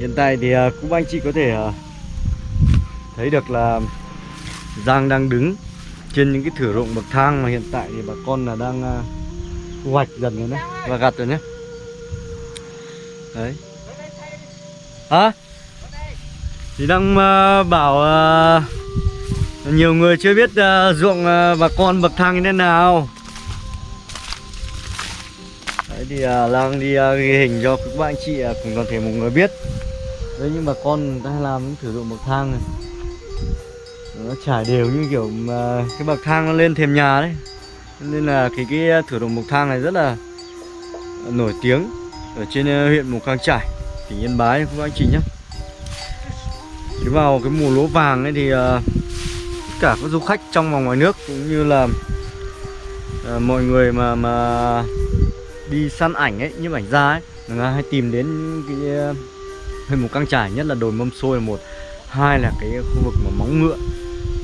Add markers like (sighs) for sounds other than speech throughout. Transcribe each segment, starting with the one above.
Hiện tại thì à, cũng anh chị có thể à, thấy được là Giang đang đứng trên những cái thửa ruộng bậc thang mà hiện tại thì bà con là đang à, thu hoạch dần rồi đấy và gặt rồi nhé. Đấy. Hả? Thì đang à, bảo à, nhiều người chưa biết à, ruộng à, bà con bậc thang như thế nào. Đấy thì à, Lang đi à, ghi hình cho các bạn chị à, cùng toàn thể một người biết Đấy nhưng mà con người ta hay làm những thử dụng bậc thang này. Nó trải đều như kiểu mà cái bậc thang nó lên thềm nhà đấy. Nên là cái cái thử dụng bậc thang này rất là nổi tiếng Ở trên ờ, huyện Mù Căng Trải, tỉnh Yên Bái các anh chị nhé Chứ vào cái mùa lúa vàng ấy thì ờ, tất cả các du khách trong và ngoài nước cũng như là à, mọi người mà mà đi săn ảnh ấy, nhiếp ảnh gia ấy người ta hay tìm đến cái huyện một căng trải nhất là đồi mâm xôi là một. Hai là cái khu vực mà móng ngựa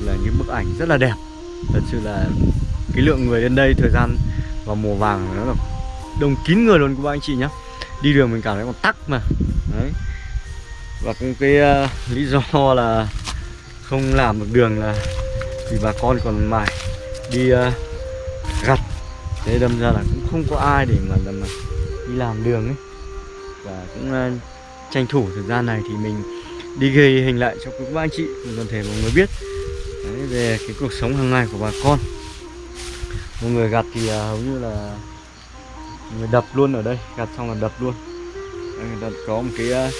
là những bức ảnh rất là đẹp. Thật sự là cái lượng người đến đây thời gian vào mùa vàng nó là đông kín người luôn các bạn anh chị nhá. Đi đường mình cảm thấy còn tắc mà. Đấy. Và cũng cái uh, lý do là không làm được đường là vì bà con còn mải đi uh, gặt. Thế đâm ra là cũng không có ai để mà, mà đi làm đường ấy. Và cũng uh, tranh thủ thời gian này thì mình đi ghi hình lại cho các anh chị cùng toàn thể mọi người biết. Đấy, về cái cuộc sống hàng ngày của bà con. Mọi người gặt thì à, hầu như là người đập luôn ở đây gặt xong là đập luôn. Đây, người ta có một cái à,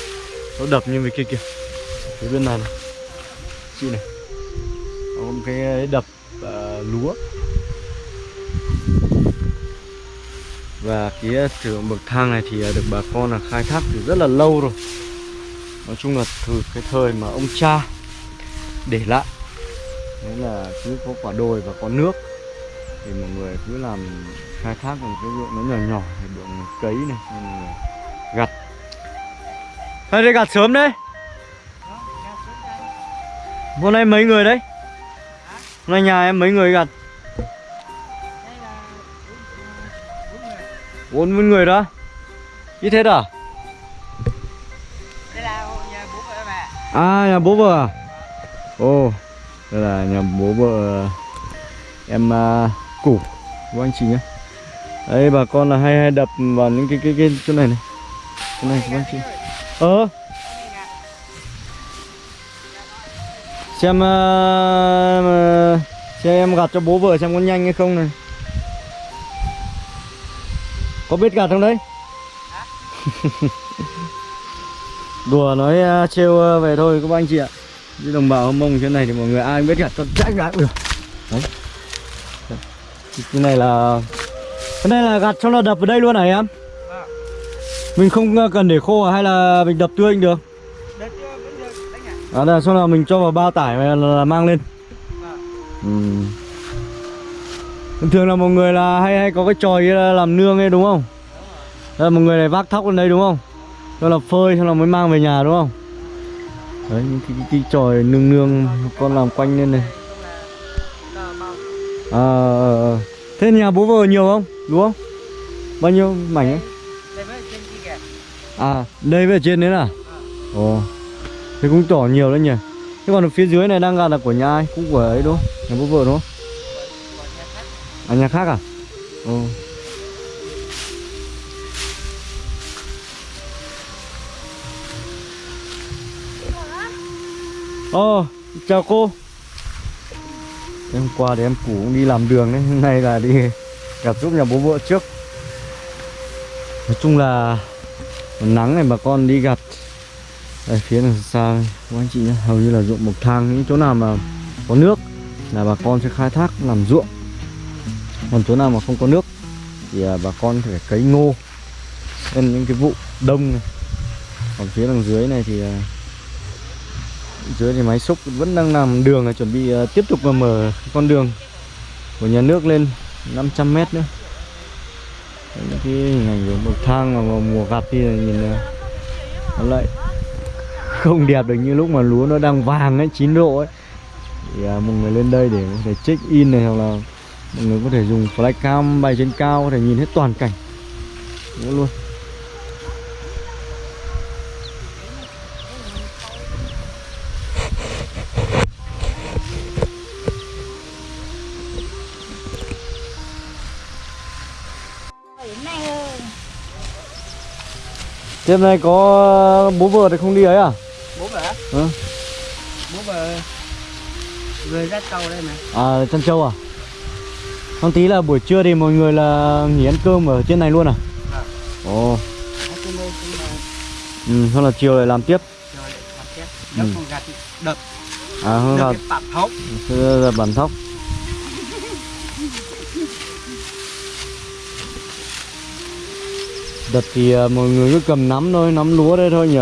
nó đập như vậy kia kìa. Phía bên này này. Chị này. Có một cái à, đập uh, lúa. Và cái dụng bậc thang này thì được bà con là khai thác từ rất là lâu rồi. Nói chung là từ cái thời mà ông cha để lại Đấy là cứ có quả đồi và có nước Thì mọi người cứ làm khai thác một cái ruộng nó nhỏ nhỏ để được cấy này Nên là gặt. Hay đây gặt sớm đấy. Hôm nay mấy người đấy? Hôm nay nhà em mấy người gặt bốn mươi người đó. Ít thế à Đây là nhà bố vợ ạ. à nhà bố vợ à? Ồ đây là nhà bố vợ em uh, củ. Của anh chị nhé đây bà con là hay hay đập vào những cái cái cái chỗ này này. Chỗ này của anh chị. Ờ. Xem uh, xem em gặt cho bố vợ xem có nhanh hay không này có biết gạt không đấy? (laughs) Đùa nói uh, trêu uh, về thôi các anh chị ạ Chứ đồng bào hâm mông trên này thì mọi người ai biết gạt cho chắc gạt được Đấy Cái này là Cái này là gạt cho nó đập vào đây luôn hả em? Mình không uh, cần để khô à? hay là mình đập tươi được? Vẫn được đánh ạ. À đây xong là mình cho vào bao tải là, là mang lên ừ. Thường thường là một người là hay hay có cái tròi là làm nương ấy đúng không? Đây là một người này vác thóc lên đây đúng không? Cho là phơi xong là mới mang về nhà đúng không? Đấy những cái, cái, cái tròi nương nương con làm quanh lên này À. Ờ, ờ. Thế nhà bố vợ nhiều không? Đúng không? Bao nhiêu mảnh ấy? À đây về trên đấy à? Ồ Thế cũng tỏ nhiều đấy nhỉ Thế còn ở phía dưới này đang gạt là của nhà ai? Cũng của ấy đúng không? Nhà bố vợ đúng không? Của nhà khác. À nhà khác à? Ồ Ồ, chào cô Hôm qua thì em củ cũng đi làm đường đấy Hôm nay là đi gặp giúp nhà bố vợ trước Nói chung là nắng này bà con đi gặt Đây phía đằng xa các anh chị nhé Hầu như là ruộng bậc thang Những chỗ nào mà có nước là bà con sẽ khai thác làm ruộng còn chỗ nào mà không có nước Thì à, bà con phải cấy ngô Nên những cái vụ đông này. Còn phía đằng dưới này thì à, dưới thì máy xúc vẫn đang làm đường là chuẩn bị à, tiếp tục mà mở con đường của nhà nước lên 500 mét nữa. Những cái hình ảnh của bậc thang mà vào mùa gặt thì nhìn nó lại (laughs) không đẹp được như lúc mà lúa nó đang vàng ấy chín độ ấy. Thì à, một người lên đây để có thể check in này hoặc là mọi người có thể dùng flycam bay trên cao có thể nhìn hết toàn cảnh Đó luôn Tiếp này có bố vợ thì không đi ấy à? Bố vợ? Ừ. Bố vợ vừa dắt cầu đây mà. À, Trân Châu à? Không tí là buổi trưa thì mọi người là nghỉ ăn cơm ở trên này luôn à? Vâng. Ồ, là ừ, xong là chiều lại làm tiếp. rồi làm chết nó Ừ. gạt đập. À không thóc. Là bản thóc. Đập thì à, mọi người cứ cầm nắm thôi, nắm lúa đây thôi nhỉ?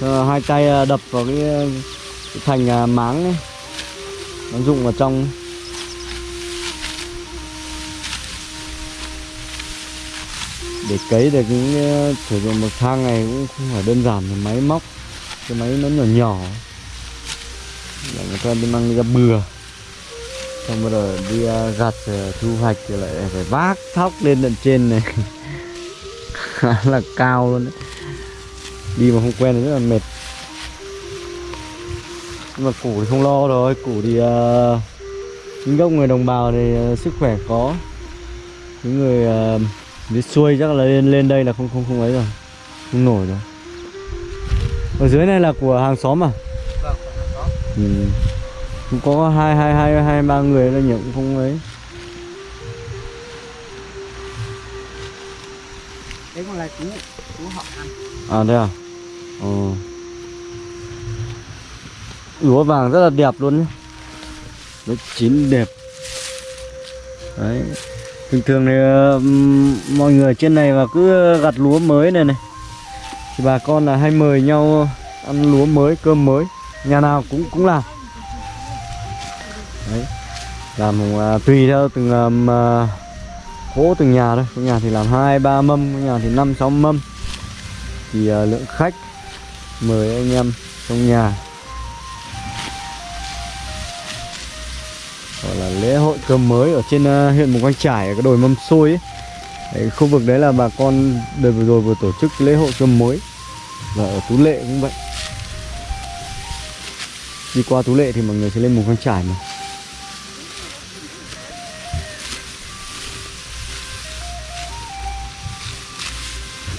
Ờ, Hai tay à, đập vào cái, à, cái thành máng ấy. Nó dụng vào trong Để cấy được những ờ, sử dụng bậc thang này cũng không phải đơn giản là máy móc Cái máy nó nhỏ nhỏ. Để người ta đi mang đi ra bừa. Xong bắt đầu đi ờ, gặt rồi thu hoạch rồi lại phải vác thóc lên tận trên này. (laughs) Khá là cao luôn đấy. Đi mà không quen thì rất là mệt. Nhưng mà củ thì không lo rồi. Củ thì uh, những gốc người đồng bào thì uh, sức khỏe có. Những người uh, đi xuôi chắc là lên lên đây là không không không ấy rồi. Không nổi rồi. Ở dưới này là của hàng xóm à? Vâng có ừ. cũng có hai hai hai hai ba người là nhiều cũng không ấy. Đấy còn là chú chú họ ăn. À thế à? Ờ. Lúa vàng rất là đẹp luôn nhé. Nó chín đẹp. Đấy thường thường thì mọi người trên này mà cứ gặt lúa mới này này. Thì bà con là hay mời nhau ăn lúa mới cơm mới. Nhà nào cũng cũng làm. Đấy. Làm uh, tùy theo từng à, um, uh, à, cỗ từng nhà thôi. Có nhà thì làm hai ba mâm có nhà thì năm sáu mâm. Thì uh, lượng khách mời anh em trong nhà. Gọi là lễ hội cơm mới ở trên ờ, huyện Mù Căng Trải ở cái đồi mâm xôi ấy. Đấy, khu vực đấy là bà con đợt vừa rồi vừa tổ chức lễ hội cơm mới. Và ở Tú Lệ cũng vậy. Đi qua Tú Lệ thì mọi người sẽ lên Mù Căng Trải mà.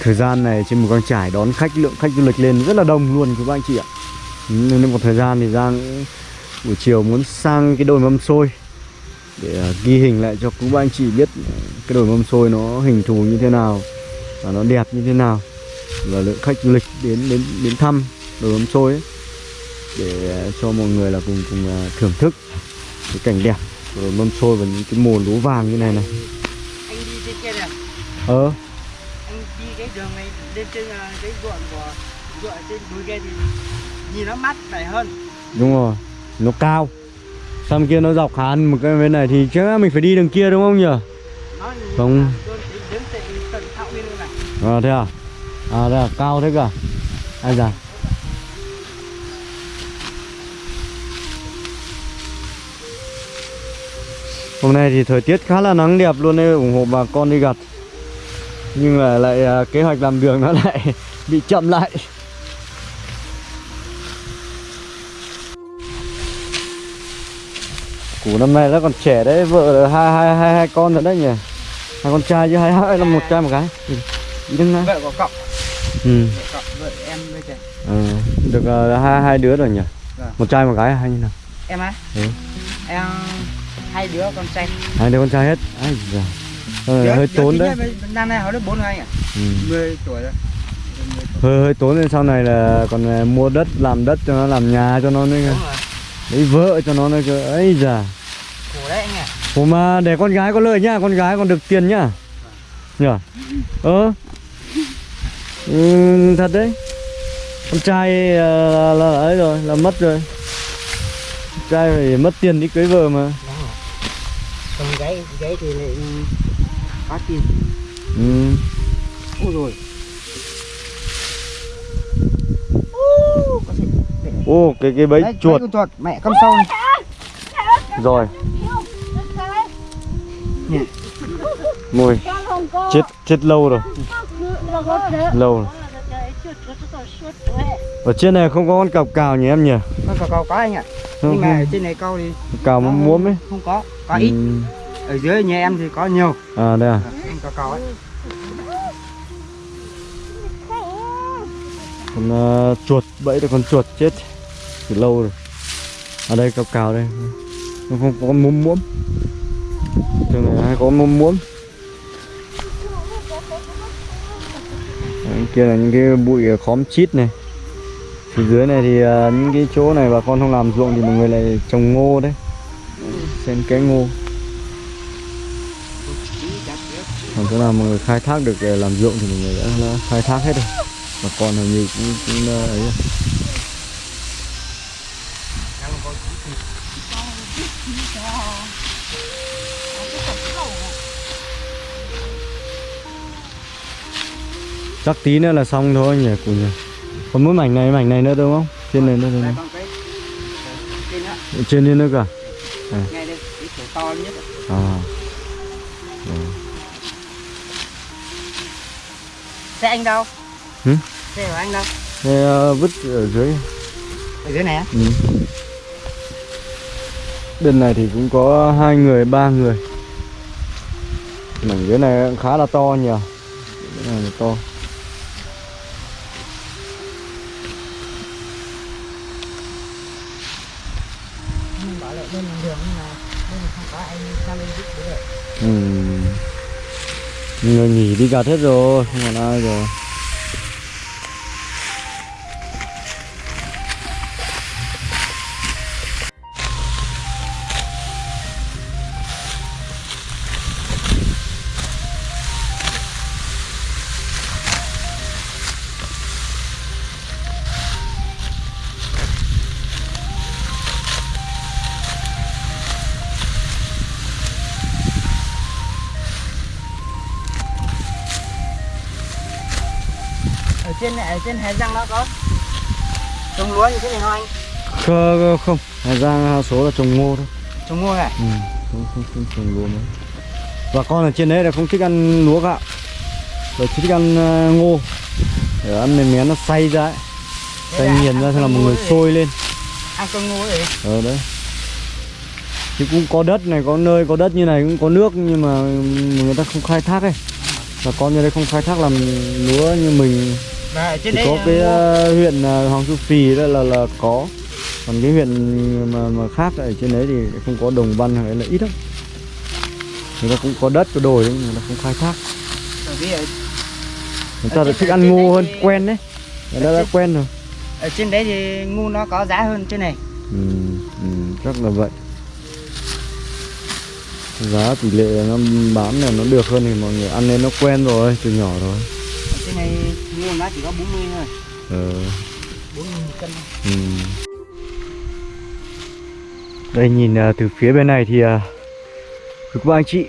Thời gian này trên Mù Căng Trải đón khách lượng khách du lịch lên rất là đông luôn các anh chị ạ. Nên một thời gian thì Giang buổi chiều muốn sang cái đồi mâm xôi để à, ghi hình lại cho các anh chị biết cái đồi mâm xôi nó hình thù như thế nào và nó đẹp như thế nào và lượng khách du lịch đến đến đến thăm đồi mâm xôi ấy, để à, cho mọi người là cùng cùng à, thưởng thức cái cảnh đẹp của đồi mâm xôi và những cái mùa lúa vàng như này này. Anh đi trên kia này ờ. Anh đi cái đường này lên trên cái ruộng của ruộng trên núi kia thì nhìn nó mát mẻ hơn. Đúng rồi nó cao. Sang kia nó dọc hẳn một cái bên này thì chắc là mình phải đi đường kia đúng không nhỉ? Không. à thế à? À thế à? Cao thế cả à? ai già. hôm nay thì thời tiết khá là nắng đẹp luôn nên ủng hộ bà con đi gặt. Nhưng mà lại à, kế hoạch làm đường nó (laughs) lại bị chậm lại. Củ năm nay nó còn trẻ đấy vợ là hai hai hai hai con rồi đấy nhỉ? Hai con trai chứ hai hai là một trai một gái. Ý đừng nói vợ có cọc ừ. Vợ cọc vợ em với trẻ. Ờ, được ờ, hai hai đứa rồi nhỉ? Vâng. một trai một gái à, hay như nào? Em á? Ừ. em hai đứa con trai. Hai đứa con trai hết. Ai Đứa- hơi đứa tốn đấy. năm nay họ được bốn anh ạ ừ. 10 tuổi rồi. 10 tuổi. hơi hơi tốn nên sau này là còn ờ, mua đất làm đất cho nó làm nhà cho nó nữa rồi. Lấy vợ cho nó nữa cơ. Ấy già khổ đấy anh ạ. Ủa mà để con gái có lợi nhá con gái còn được tiền nhá nhở ờ ừ, thật đấy. Con trai ờ, là, là, là ấy rồi là mất rồi. Con trai phải mất tiền đi cưới vợ mà. Còn gái gái thì lại có tiền. Ừ. ôi rồi Ô, cái cái bẫy Đấy, chuột. con chuột mẹ con sâu này. Rồi Môi chết chết lâu rồi. Lâu rồi. Ở trên này không có con cọc cào nhỉ em nhỉ? Con cào cào có anh ạ. Nhưng mà ở trên này câu thì cào muốn muốm ấy. không có. Có ít. Ừ. ở dưới nhà em thì có nhiều. À đây à. Con cào cào ấy. Con ờ, chuột bẫy được con chuột chết. Từ lâu rồi. Ở đây cao cao đây. Nó không có con múm múm thường này hay có con múm Đấy, kia là những cái bụi khóm chít này. Phía dưới này thì uh, những cái chỗ này bà con không làm ruộng thì mọi người lại trồng ngô đấy. Xem cái ngô. Còn chỗ nào mọi người khai thác được à, làm ruộng thì mọi người đã đã khai thác hết rồi. Bà con hầu như cũng, cũng à, ấy rồi. Chắc tí nữa là xong thôi nhỉ cụ nhỉ. Còn mỗi mảnh này mảnh này nữa đúng không? Trên này nữa đúng không? Trên đó trên đây nữa cả á. à. Xe anh đâu? Hử? xe của anh đâu? Thế ờ, vứt ở dưới. Ở dưới này á? Ừ. bên này thì cũng có hai người ba người. Mảnh dưới này khá là to nhỉ? Này là to người nghỉ đi gặt hết rồi không còn ai rồi. Trên này ở trên Hà Giang nó có trồng lúa như thế này không anh? Không, không. Hà Giang số là trồng ngô thôi. Trồng ngô này ừ. không, không, không trồng lúa mấy và con ở trên đấy là không thích ăn lúa gạo. Rồi thích ăn ờ, ngô. Để ăn mềm mén nó xay ra ấy. Là nghiền ra thế là một người sôi lên. Ăn con ngô ấy. Ở đấy. Thì cũng có đất này có nơi có đất như này cũng có nước nhưng mà người ta không khai thác ấy. Và con như đây không khai thác làm lúa như mình và trên chỉ có là cái ờ, huyện ờ, Hoàng Su Phi đó là là có. Còn cái huyện mà mà khác ở trên đấy thì không có đồng văn hay là ít lắm. Người ta cũng có đất có đồi đấy nhưng người ta không khai thác. Người ta trên- thích ăn ngô hơn thì- quen đấy. Người ta đã trên- quen rồi. ở trên đấy thì ngô nó có giá hơn trên này. Ừ, ừ, chắc là vậy. Giá tỷ lệ nó bán là nó được hơn thì mọi người ăn nên nó quen rồi từ nhỏ rồi trên này ngô nó chỉ có 40 thôi. Ờ, 40 một cân. Ừ. đây nhìn à, từ phía bên này thì à, các anh chị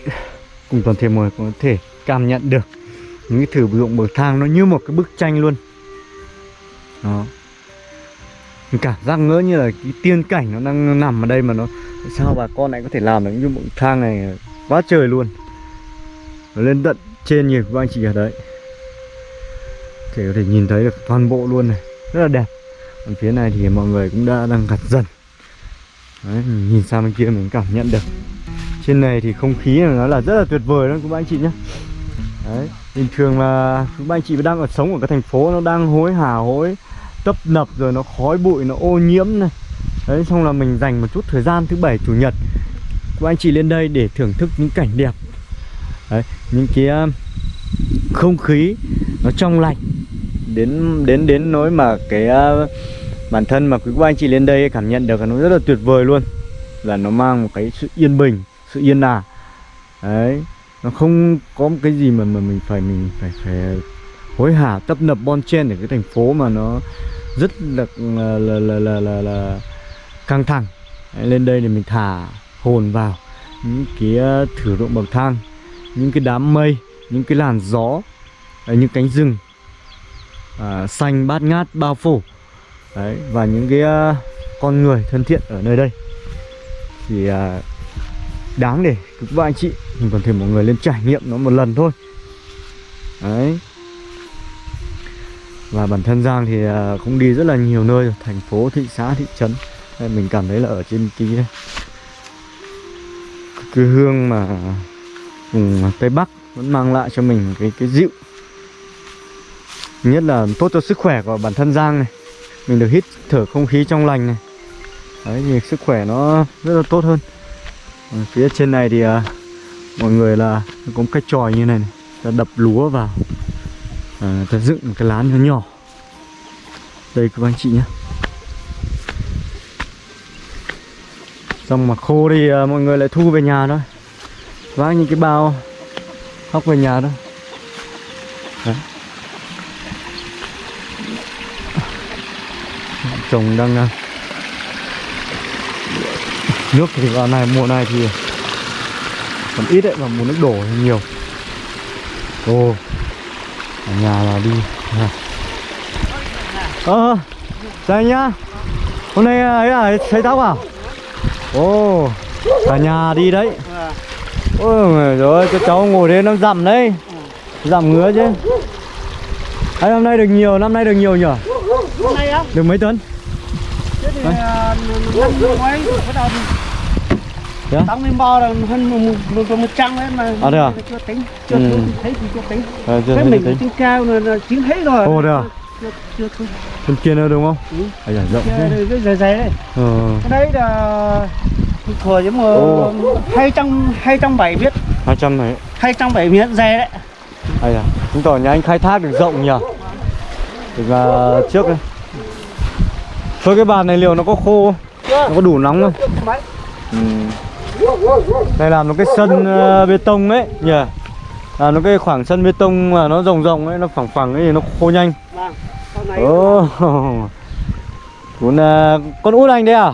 cùng toàn thể mọi người có thể cảm nhận được những cái thử dụng bậc thang nó như một cái bức tranh luôn. Đó. Mình cảm giác ngỡ như là cái tiên cảnh nó đang nằm ở đây mà nó sao bà con lại có thể làm được những bậc thang này quá trời luôn. Nó lên tận trên nhiều các anh chị ở đấy thì có thể nhìn thấy được toàn bộ luôn này. Rất là đẹp. Còn phía này thì mọi người cũng đã đang gặt dần đấy, nhìn sang bên kia mình cảm nhận được. Trên này thì không khí này nó là rất là tuyệt vời luôn các anh chị nhé đấy bình thường mà các anh chị đang ở sống ở cái thành phố nó đang hối hả hối tấp nập rồi nó khói bụi nó ô nhiễm này. Đấy xong là mình dành một chút thời gian thứ bảy chủ nhật các anh chị lên đây để thưởng thức những cảnh đẹp. Đấy những cái không khí nó trong lành. Đến đến đến nỗi mà cái uh, bản thân mà quý cô anh chị lên đây cảm nhận được là nó rất là tuyệt vời luôn. Là nó mang một cái sự yên bình sự yên ả. Đấy nó không có một cái gì mà mà mình phải mình phải phải hối hả tấp nập bon chen ở cái thành phố mà nó rất là là là là là, là, là căng thẳng. Đấy, lên đây thì mình thả hồn vào những cái à, thử dụng bậc thang những cái đám mây những cái làn gió đấy, những cánh rừng à, xanh bát ngát bao phủ. Đấy và những cái uh, con người thân thiện ở nơi đây. Thì uh, đáng để các bạn anh chị mình còn thể mọi người lên trải nghiệm nó một lần thôi. Đấy. Và bản thân Giang thì uh, cũng đi rất là nhiều nơi rồi thành phố thị xã thị trấn. Nên mình cảm thấy là ở trên cái cái hương mà vùng Tây Bắc vẫn mang lại cho mình cái cái dịu. Nhất là tốt cho sức khỏe của bản thân Giang này. Mình được hít thở không khí trong lành này. Đấy thì sức khỏe nó rất là tốt hơn. Ở phía trên này thì à, mọi người là có một cái tròi như này, này. ta đập lúa vào. À, ta dựng một cái lán nhỏ nhỏ. Đây các anh chị nhé. Xong mà khô thì à, mọi người lại thu về nhà thôi. Vác những cái bao hóc về nhà thôi Đấy. chồng đang à, nước thì vào này, mùa này thì còn ít đấy, mà mùa nước đổ thì nhiều. Ô, ở nhà là đi. À. ờ đây nhá. Hôm nay à, ấy là xây tóc à? Ô, cả nhà đi đấy. Vâng ôi rồi cái cháu ngồi đấy nó dặm đấy. Dặm ngứa chứ. Ấy, năm nay được nhiều năm nay được nhiều nhỉ? Hôm nay á. Được mấy tấn thế thì à, năm ngoái bắt đầu lên bo là hơn một, một, một, một trăm ấy mà. À, thế à? chưa tính chưa Ừ. ừ. thấy thì chưa tính. À, chưa thế thấy mình tính. cao là, là chín hết rồi. Ồ, thế à? chưa chưa chưa bên kia nữa đúng không? Ừ. à, dạ, rộng thế. chưa cái dày dày đấy. Ờ. Cái đấy là thừa chứ mà Ồ. hai trăm hai trăm bảy biết hai trăm này hai trăm bảy miếng dày đấy. Ai à chứng tỏ nhà anh khai thác được rộng nhỉ được là trước đây. Thôi cái bàn này liệu nó có khô không? nó có đủ nóng không? Mấy ừ. đây làm một cái sân ờ, bê tông ấy nhỉ làm nó cái khoảng sân bê tông mà nó rộng rộng ấy nó phẳng phẳng ấy thì nó khô nhanh. Vâng sau này Ồ, (laughs) con à, con út anh đấy à?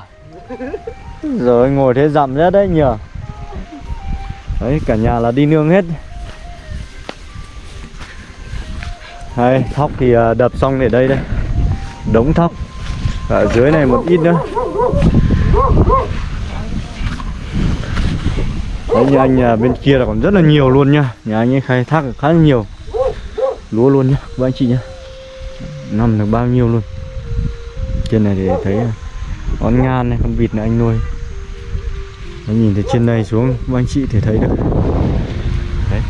(laughs) Rồi ngồi thế dặm rất đấy nhờ. Đấy cả nhà là đi nương hết. Đây, thóc thì à, đập xong để đây đây. Đống thóc. Ở dưới này một ít nữa. Đấy như anh à, bên kia là còn rất là nhiều luôn nha. Nhà anh ấy khai thác khá là nhiều. Lúa luôn nhá, các anh chị nhá năm được bao nhiêu luôn trên này thì thấy à, con ngan này con vịt này anh nuôi nó nhìn từ trên này xuống các anh chị thì thấy được đấy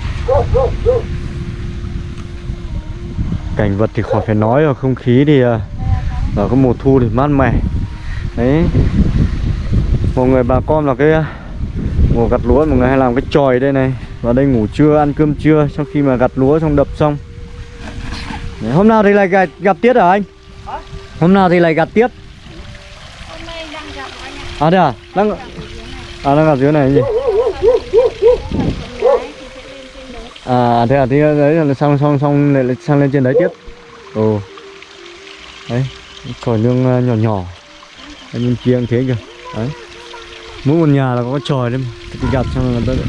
cảnh vật thì khỏi phải nói rồi không khí thì à, vào cái mùa thu thì mát mẻ đấy mọi người bà con là cái à, mùa gặt lúa mọi người hay làm cái tròi đây này vào đây ngủ trưa ăn cơm trưa sau khi mà gặt lúa xong đập xong Đấy, hôm nào thì lại gặp, gặp tiết hả anh? Hôm nào thì lại gặp tiếp? Hôm nay đang gặp anh ạ. À thế à? Đang à nó gặp dưới này gì? À thế à thì à, đấy là xong xong xong lại, sang lên trên đấy tiếp. Ồ. Đấy, tròi nương à, nhỏ nhỏ. Ở bên kia thế kìa. Đấy. Mỗi một nhà là có tròi đấy mà. Thì gặp xong là người ta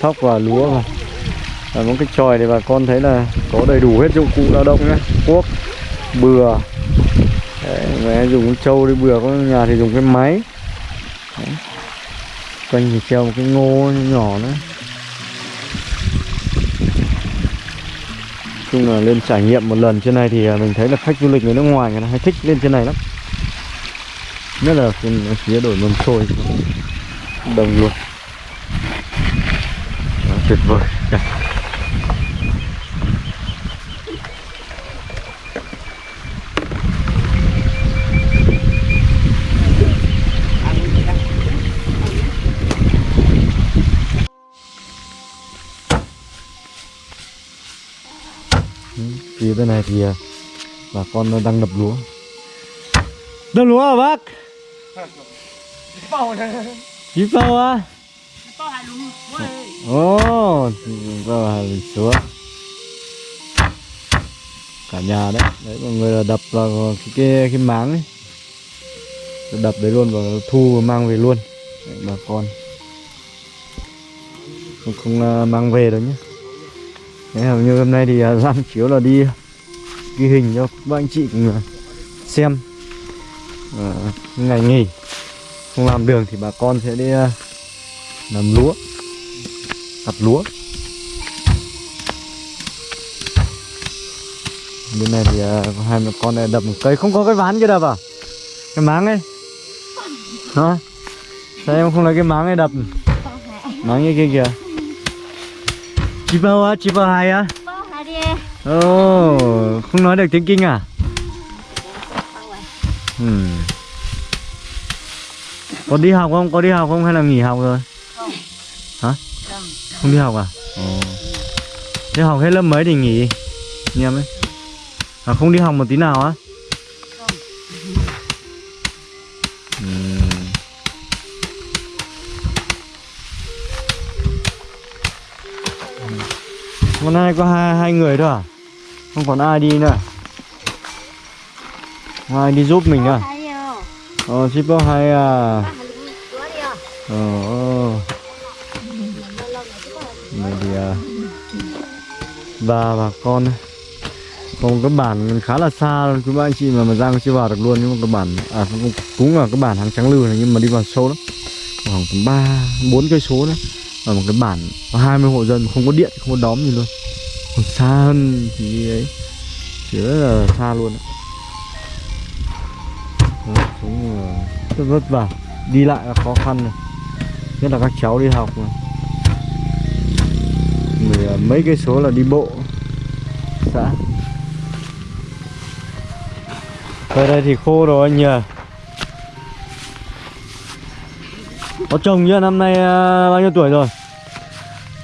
thóc và lúa mà Và một cái tròi thì bà con thấy là có đầy đủ hết dụng cụ lao động nhá. Cuốc, bừa. Đấy, mẹ dùng trâu đi bừa, có nhà thì dùng cái máy. Đấy. Quanh thì treo một cái ngô nhỏ nữa. chung là lên trải nghiệm một lần trên này thì à, mình thấy là khách du lịch người nước ngoài người ta hay thích lên trên này lắm. Nhất là trên phía đổi mâm xôi đồng luôn. Đó, tuyệt vời. Bên này thì à, bà con đang đập lúa. Đập lúa à bác? Bao này bao à? Bao hai lúa Ồ, bao hà lịch Cả nhà đấy Đấy mọi người là đập vào cái, cái, cái máng ấy. Đập đấy luôn và thu và mang về luôn. Đấy, Bà con. Không, không à, mang về đâu nhé. Thế hầu như hôm nay thì à, (laughs) Giang chiếu là đi ghi hình cho các anh chị cùng à, xem. À, ngày nghỉ không làm đường thì bà con sẽ đi à, làm lúa gặt lúa. Bên này thì có hai mẹ con này đập một cây. Không có cái ván kia đập à? Cái máng ấy. Hả? Sao em không lấy cái máng ấy đập? Máng như kia kìa. Chị bao á, chị bao hai á? Đi Ồ, không nói được tiếng kinh à? rồi Ừ. Có đi học không? Có đi học không hay là nghỉ học rồi? không Hả? không Không đi học à? Ồ. Thế học hết lớp mấy thì nghỉ? Anh em ấy. À không đi học một tí nào á? Hôm nay có hai hai người thôi à? Không còn ai đi nữa. à? Không ai đi giúp mình nữa. à? hai Ờ, shipper hay à. Ờ, ờ. Này thì à, bà bà con còn cái bản khá là xa luôn ba anh chị mà mà Giang chưa vào được luôn nhưng mà cái bản à cũng, cũng là cái bản hàng trắng lư này nhưng mà đi vào sâu lắm khoảng tầm ba bốn cây số nữa ở một cái bản, có 20 hộ dân, không có điện, không có đóm gì luôn. Còn xa hơn thì ấy chỉ rất là xa luôn đấy. Rất vất vả. Đi lại là khó khăn này. Nhất là các cháu đi học mà. Mười à, mấy cây số là đi bộ, xã. Ở đây thì khô rồi anh nhờ. Có chồng chưa? Năm nay à, bao nhiêu tuổi rồi?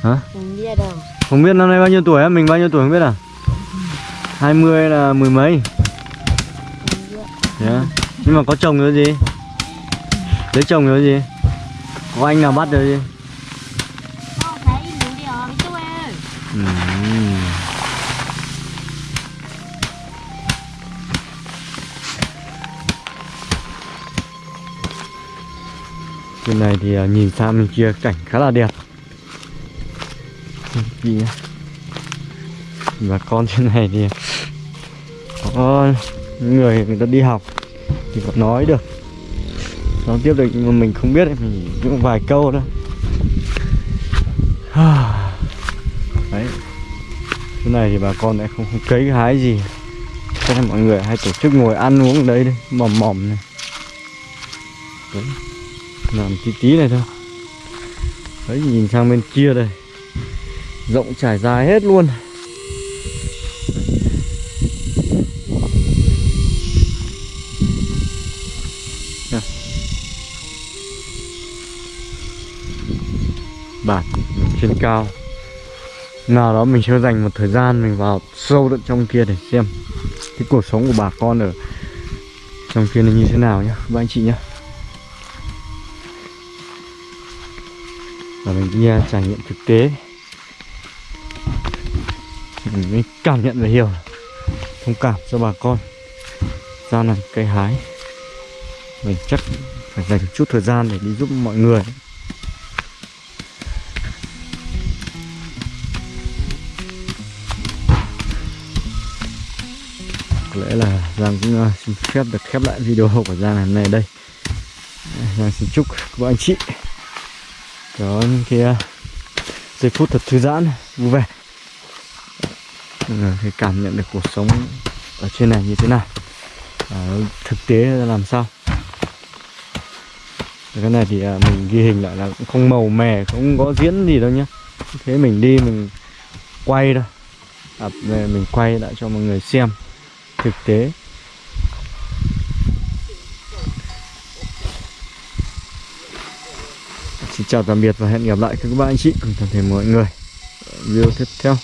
Hả? Không đi đâu. Không biết năm nay bao nhiêu tuổi á? Mình bao nhiêu tuổi không biết à? 20 là mười mấy. Yeah. nhưng mà có chồng rồi gì? Lấy chồng rồi gì? Có anh nào bắt rồi gì? Không Bên này thì à, nhìn sang bên kia cảnh khá là đẹp. Và Bà con trên này thì có người người ta đi học thì còn nói được. Nói tiếp được nhưng mà mình không biết mình chỉ một vài câu thôi. (sighs) Đấy. Chỗ này thì bà con lại không, không cấy hái gì. Cho nên mọi người hay tổ chức ngồi ăn uống ở đây đây mỏm mỏm này. Đấy làm tí tí này thôi. Đấy, nhìn sang bên kia đây. Rộng trải dài hết luôn. Bản trên cao. Nào đó mình sẽ dành một thời gian mình vào sâu tận trong kia để xem cái cuộc sống của bà con ở trong kia nó như thế nào nhá, các anh chị nhá. Đi trải nghiệm thực tế. Mình mới cảm nhận và hiểu thông cảm cho bà con. Ra này cây hái. Mình chắc phải dành chút thời gian để đi giúp mọi người. Có lẽ là Giang cũng à, xin phép được khép lại video của Giang ngày hôm nay đây. Giang xin chúc các anh chị có những cái uh, giây phút thật thư giãn vui vẻ. Người thì cảm nhận được cuộc sống ở trên này như thế nào. À, thực tế là làm sao? Cái này thì ờ, mình ghi hình lại là cũng không màu mè không có diễn gì đâu nhá. Thế mình đi mình quay thôi à, về mình quay lại cho mọi người xem thực tế. Xin chào tạm biệt và hẹn gặp lại các bạn anh chị. Cùng toàn thể mọi người. Video tiếp theo.